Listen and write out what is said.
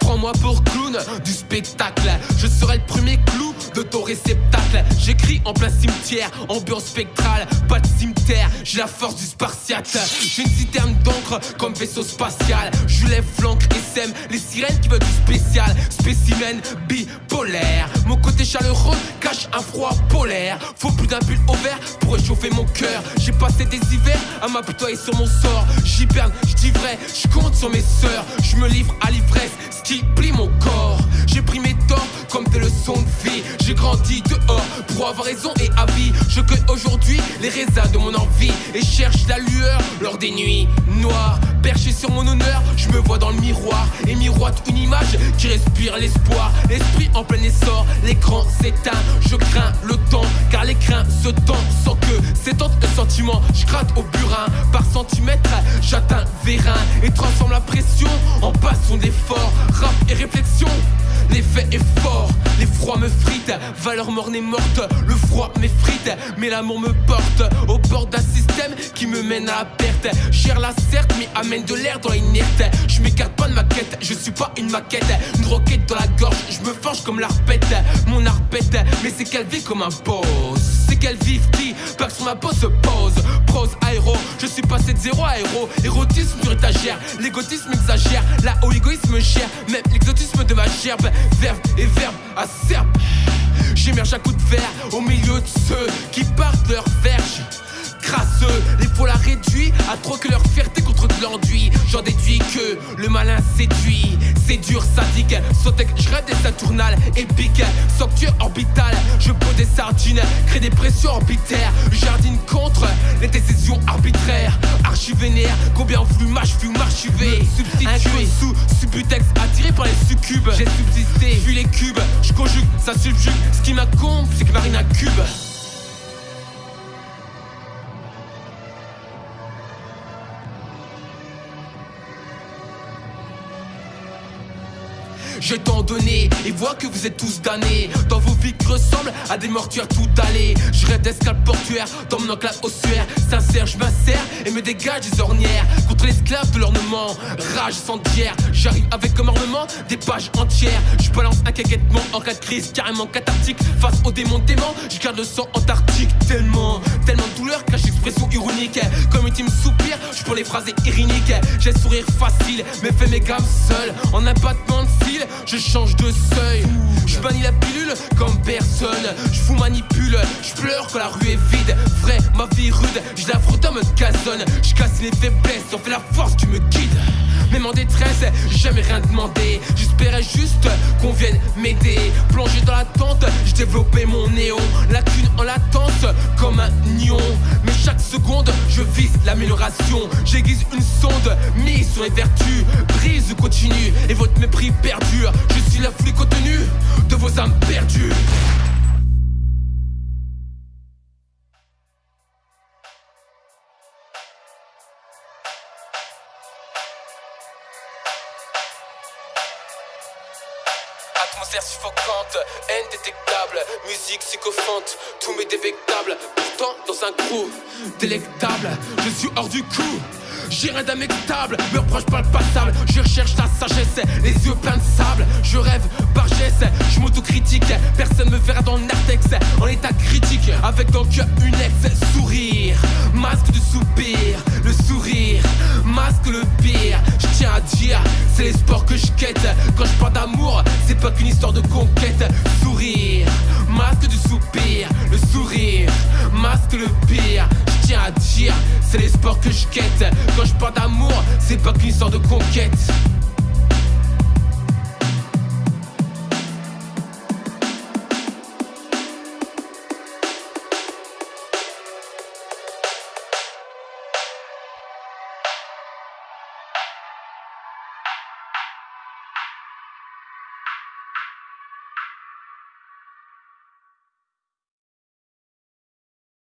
Prends-moi pour clown du spectacle. Je serai le premier clou de ton réceptacle. J'écris en plein cimetière, ambiance spectrale, pas de cimetière. J'ai la force du spartiate. J'ai une citerne d'encre comme vaisseau spatial. Je lève flanc et sème les sirènes qui veulent du spécial. Spécimen bipolaire. Mon côté chaleureux un froid polaire. Faut plus d'un pull au vert pour réchauffer mon cœur. J'ai passé des hivers à m'apitoyer sur mon sort. J'hiberne, je vrai, je compte sur mes sœurs. Je me livre à l'ivresse, ce qui plie mon corps. J'ai pris mes torts comme des leçons de vie. J'ai grandi dehors pour avoir raison et avis. Je cueille aujourd'hui les raisins de mon envie et cherche la lueur lors des nuits noires. Perché sur mon honneur, je me vois dans le miroir et miroite une image qui respire l'espoir. L'esprit en plein essor, l'écran s'éteint. Je crains le temps car l'écran se tend sans que s'étende le sentiment. Je gratte au burin par centimètre, j'atteins vérin et transforme la pression en passion d'effort. Rap et réflexion L'effet est fort, les froids me fritent, valeur morne et morte, le froid m'effrite, mais l'amour me porte au bord d'un système qui me mène à la perte. Cher la certes, mais amène de l'air dans l'inerte. Je m'écarte pas de ma quête, je suis pas une maquette, une roquette dans la gorge, je me forge comme l'arpette, mon arpette, mais c'est vit comme un boss. C'est qu'elle vive qui, que sur ma peau se pose. Prose, aéro, je suis passé de zéro à héros. Érotisme sur étagère, l'égotisme exagère, là où l'égoïsme gère, même l'exotisme de ma gerbe verbe et verbe acerbe. J'émerge à coups de verre au milieu de ceux qui partent leur verge. Les la réduit à trop que leur fierté contre de l'enduit. J'en déduis que le malin séduit, c'est dur, sadique. Sautek, je rêve des saturnales épiques, Socture orbitale. Je pose des sardines, crée des pressions orbitaires. Jardine contre les décisions arbitraires. Archivénaire, combien voulu mâche, fut m'archiver. Substitué sous subutex, attiré par les succubes. J'ai subsisté, vu les cubes. Je conjugue, ça subjugue. Ce qui m'incombe, c'est que Marine un cube. J'ai tant donné et vois que vous êtes tous damnés. Dans vos vies qui ressemblent à des mortuaires tout allés. Je rêve d'escalade portuaire dans mon enclave ossuaire. Sincère, je m'insère et me dégage des ornières. Contre l'esclave de l'ornement, rage sans dière. J'arrive avec comme ornement des pages entières. Je balance un en cas de crise, carrément cathartique. Face au démon dément, je garde le sang antarctique. Tellement, tellement de douleur cache expression ironique. Comme une team soupir, je pour les phrases ironiques. J'ai sourire facile, mais fais mes gammes seul. En abattement de fil, je change de seuil. Je bannis la pilule comme personne. Je vous manipule, je pleure quand la rue est vide. Vrai, ma vie rude, je la frotte mode gazonne. Je casse les faiblesses, on fait la force qui me guide. Même en détresse, jamais rien demandé. J'espérais juste qu'on vienne m'aider. Plongé dans la tente, j'ai développé mon néon. Lacune en latence, comme un nion. Mais chaque seconde, je vise l'amélioration. J'aiguise une sonde, mise sur les vertus. Brise continue, et votre mépris perdure. Je suis la flux atmosphère suffocante, haine détectable, musique psychophante, tout m'est dévectable. Pourtant, dans un crew délectable, je suis hors du coup. J'ai rien d'amictable, me reproche pas le passable. Je recherche la sagesse, les yeux pleins de sable. Je rêve par geste, je m'autocritique. Personne me verra dans le narthex en état critique. Avec dans le cœur une ex-sourire. Masque de soupir, le sourire, masque le pire. Je tiens à dire, c'est les sports que je quête. Quand je parle d'amour, qu'une histoire de conquête. Sourire, masque du soupir, le sourire, masque le pire. Je tiens à dire, c'est les sports que je quête. Quand je parle d'amour, c'est pas qu'une histoire de conquête.